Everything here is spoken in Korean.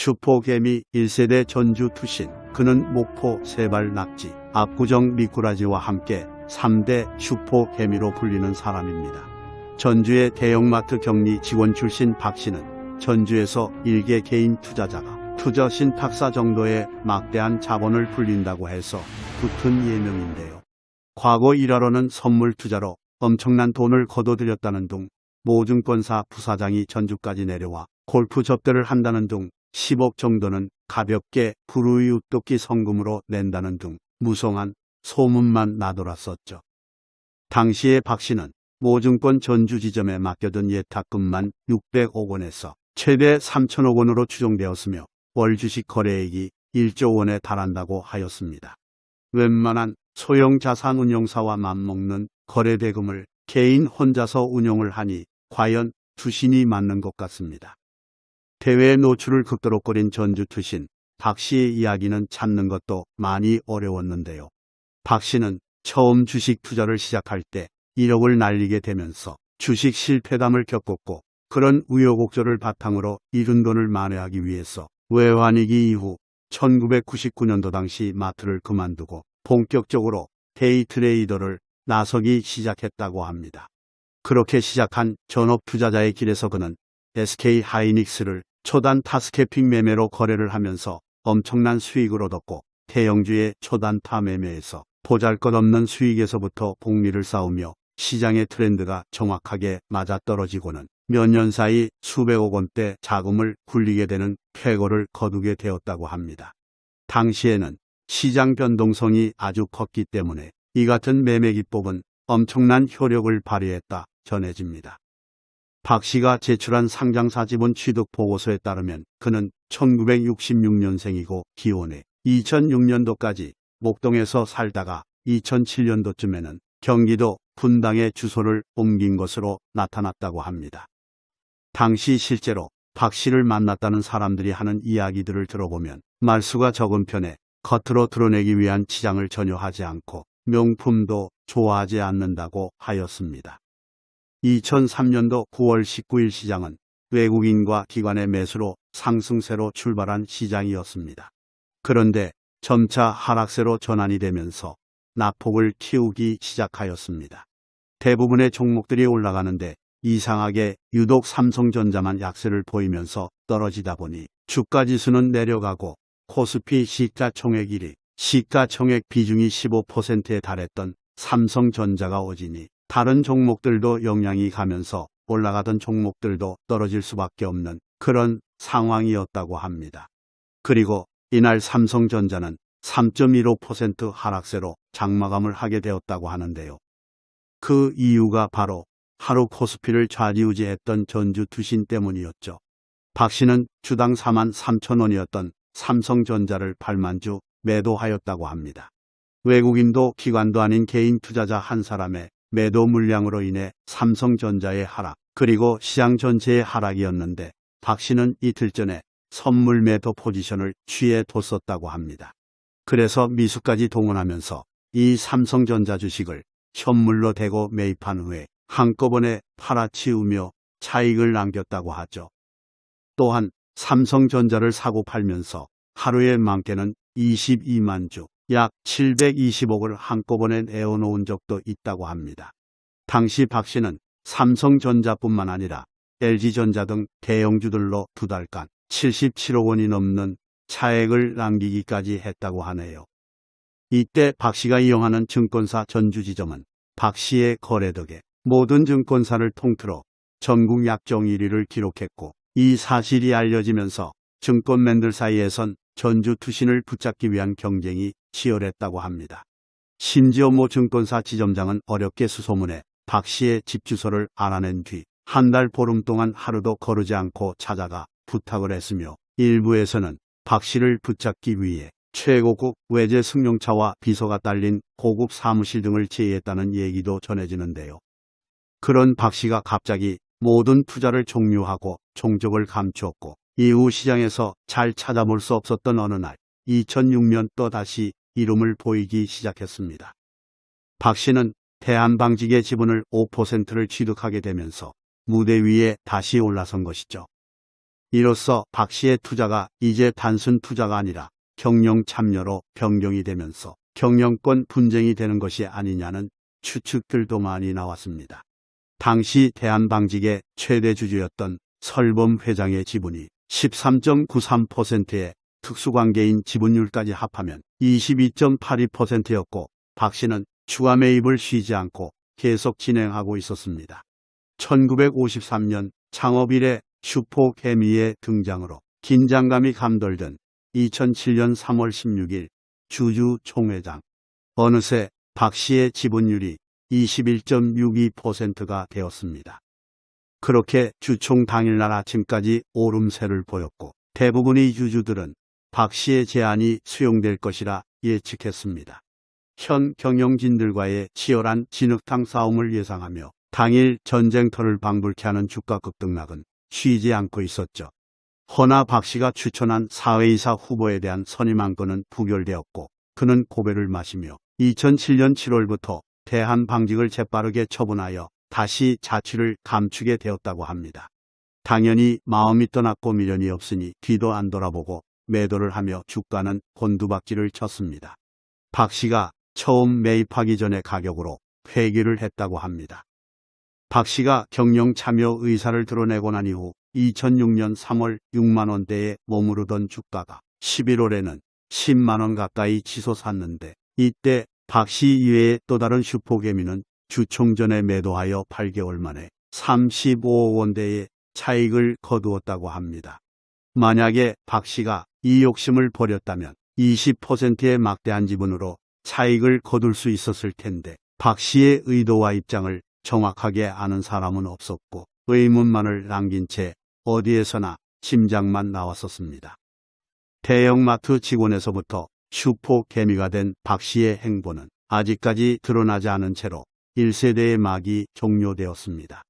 슈퍼개미 1세대 전주 투신 그는 목포 세발 낙지 압구정 미꾸라지와 함께 3대 슈퍼개미로 불리는 사람입니다. 전주의 대형마트 격리 직원 출신 박 씨는 전주에서 일개 개인 투자자가 투자 신탁사 정도의 막대한 자본을 불린다고 해서 붙은 예명인데요. 과거 일하러는 선물 투자로 엄청난 돈을 거둬들였다는 둥 모증권사 부사장이 전주까지 내려와 골프 접대를 한다는 둥 10억 정도는 가볍게 불우이 웃도끼 성금으로 낸다는 둥 무성한 소문만 나돌았었죠. 당시에 박 씨는 모증권 전주 지점에 맡겨둔 예탁금만 600억 원에서 최대 3천억 원으로 추정되었으며 월 주식 거래액이 1조 원에 달한다고 하였습니다. 웬만한 소형 자산 운용사와 맞먹는 거래 대금을 개인 혼자서 운용을 하니 과연 투신이 맞는 것 같습니다. 대외 노출을 극도로 꺼린 전주 투신 박 씨의 이야기는 찾는 것도 많이 어려웠는데요. 박 씨는 처음 주식 투자를 시작할 때 1억을 날리게 되면서 주식 실패담을 겪었고 그런 우여곡절을 바탕으로 잃은 돈을 만회하기 위해서 외환위기 이후 1999년도 당시 마트를 그만두고 본격적으로 데이 트레이더를 나서기 시작했다고 합니다. 그렇게 시작한 전업 투자자의 길에서 그는 SK 하이닉스를 초단 타스캐핑 매매로 거래를 하면서 엄청난 수익을 얻었고 태영주의 초단 타 매매에서 보잘것없는 수익에서부터 복리를 쌓으며 시장의 트렌드가 정확하게 맞아떨어지고는 몇 년 사이 수백억 원대 자금을 굴리게 되는 쾌거를 거두게 되었다고 합니다. 당시에는 시장 변동성이 아주 컸기 때문에 이 같은 매매 기법은 엄청난 효력을 발휘했다 전해집니다. 박 씨가 제출한 상장사 지분 취득 보고서에 따르면 그는 1966년생이고 기원해 2006년도까지 목동에서 살다가 2007년도쯤에는 경기도 분당에 주소를 옮긴 것으로 나타났다고 합니다. 당시 실제로 박 씨를 만났다는 사람들이 하는 이야기들을 들어보면 말수가 적은 편에 겉으로 드러내기 위한 치장을 전혀 하지 않고 명품도 좋아하지 않는다고 하였습니다. 2003년도 9월 19일 시장은 외국인과 기관의 매수로 상승세로 출발한 시장이었습니다. 그런데 점차 하락세로 전환이 되면서 낙폭을 키우기 시작하였습니다. 대부분의 종목들이 올라가는데 이상하게 유독 삼성전자만 약세를 보이면서 떨어지다 보니 주가지수는 내려가고 코스피 시가총액 1위, 시가총액 비중이 15%에 달했던 삼성전자가 오지니 다른 종목들도 영향이 가면서 올라가던 종목들도 떨어질 수밖에 없는 그런 상황이었다고 합니다. 그리고 이날 삼성전자는 3.15% 하락세로 장마감을 하게 되었다고 하는데요. 그 이유가 바로 하루 코스피를 좌지우지했던 전주 투신 때문이었죠. 박 씨는 주당 4만 3천 원이었던 삼성전자를 8만 주 매도하였다고 합니다. 외국인도 기관도 아닌 개인 투자자 한 사람의 매도 물량으로 인해 삼성전자의 하락 그리고 시장 전체의 하락이었는데 박 씨는 이틀 전에 선물 매도 포지션을 취해 뒀었다고 합니다. 그래서 미수까지 동원하면서 이 삼성전자 주식을 현물로 대고 매입한 후에 한꺼번에 팔아치우며 차익을 남겼다고 하죠. 또한 삼성전자를 사고 팔면서 하루에 많게는 22만 주, 약 720억을 한꺼번에 내어놓은 적도 있다고 합니다. 당시 박 씨는 삼성전자뿐만 아니라 LG전자 등 대형주들로 두 달간 77억 원이 넘는 차액을 남기기까지 했다고 하네요. 이때 박 씨가 이용하는 증권사 전주지점은 박 씨의 거래 덕에 모든 증권사를 통틀어 전국 약정 1위를 기록했고 이 사실이 알려지면서 증권맨들 사이에선 전주 투신을 붙잡기 위한 경쟁이 치열했다고 합니다. 심지어 모 증권사 지점장은 어렵게 수소문해 박 씨의 집 주소를 알아낸 뒤 한 달 보름 동안 하루도 거르지 않고 찾아가 부탁을 했으며 일부에서는 박 씨를 붙잡기 위해 최고급 외제 승용차와 비서가 딸린 고급 사무실 등을 제의했다는 얘기도 전해지는데요. 그런 박 씨가 갑자기 모든 투자를 종료하고 종적을 감추었고 이후 시장에서 잘 찾아볼 수 없었던 어느 날 2006년 또다시 이름을 보이기 시작했습니다. 박 씨는 대한방직의 지분을 5%를 취득하게 되면서 무대 위에 다시 올라선 것이죠. 이로써 박 씨의 투자가 이제 단순 투자가 아니라 경영 참여로 변경이 되면서 경영권 분쟁이 되는 것이 아니냐는 추측들도 많이 나왔습니다. 당시 대한방직의 최대 주주였던 설범 회장의 지분이 13.93%의 특수관계인 지분율까지 합하면 22.82%였고 박 씨는 추가 매입을 쉬지 않고 계속 진행하고 있었습니다. 1953년 창업 이래 슈퍼 개미의 등장으로 긴장감이 감돌던 2007년 3월 16일 주주 총회장. 어느새 박 씨의 지분율이 21.62%가 되었습니다. 그렇게 주총 당일날 아침까지 오름세를 보였고 대부분의 주주들은 박 씨의 제안이 수용될 것이라 예측했습니다. 현 경영진들과의 치열한 진흙탕 싸움을 예상하며 당일 전쟁터를 방불케 하는 주가 급등락은 쉬지 않고 있었죠. 허나 박 씨가 추천한 사회이사 후보에 대한 선임 안 건은 부결되었고 그는 고배를 마시며 2007년 7월부터 대한방직을 재빠르게 처분하여 다시 자취를 감추게 되었다고 합니다. 당연히 마음이 떠났고 미련이 없으니 뒤도 안 돌아보고 매도를 하며 주가는 곤두박질을 쳤습니다. 박 씨가 처음 매입하기 전의 가격으로 회기를 했다고 합니다. 박 씨가 경영 참여 의사를 드러내고 난 이후 2006년 3월 6만원대에 머무르던 주가가 11월에는 10만원 가까이 치솟았는데 이때 박 씨 이외의 또 다른 슈퍼개미는 주총전에 매도하여 8개월 만에 35억 원대의 차익을 거두었다고 합니다. 만약에 박 씨가 이 욕심을 버렸다면 20%의 막대한 지분으로 차익을 거둘 수 있었을 텐데 박 씨의 의도와 입장을 정확하게 아는 사람은 없었고 의문만을 남긴 채 어디에서나 짐작만 나왔었습니다. 대형마트 직원에서부터 슈퍼 개미가 된 박 씨의 행보는 아직까지 드러나지 않은 채로 1세대의 막이 종료되었습니다.